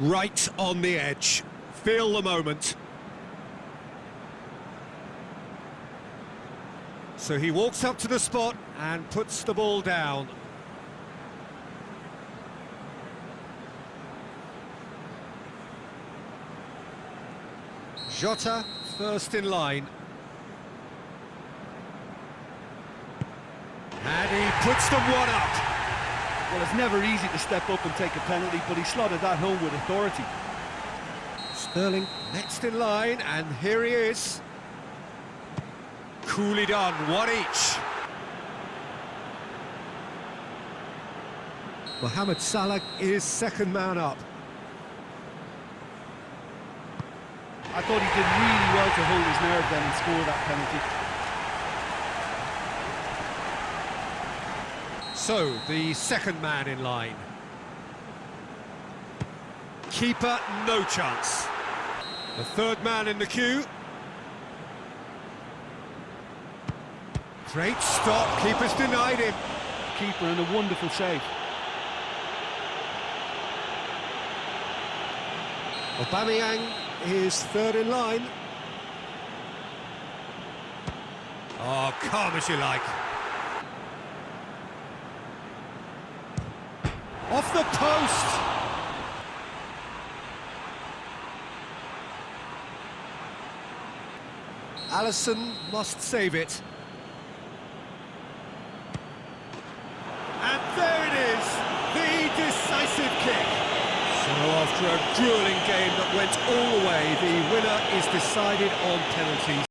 Right on the edge. Feel the moment. So he walks up to the spot and puts the ball down. Jota first in line. And he puts them one up. Well, it's never easy to step up and take a penalty, but he slotted that home with authority. Sterling next in line, and here he is. Coolly done, one each. Mohamed Salah is second man up. I thought he did really well to hold his nerve then and score that penalty. So, the second man in line. Keeper, no chance. The third man in the queue. Great stop, keeper's denied him. Keeper and a wonderful save. Aubameyang is third in line. Oh, calm as you like. Off the post! Alisson must save it. And there it is, the decisive kick. So after a grueling game that went all the way, the winner is decided on penalties.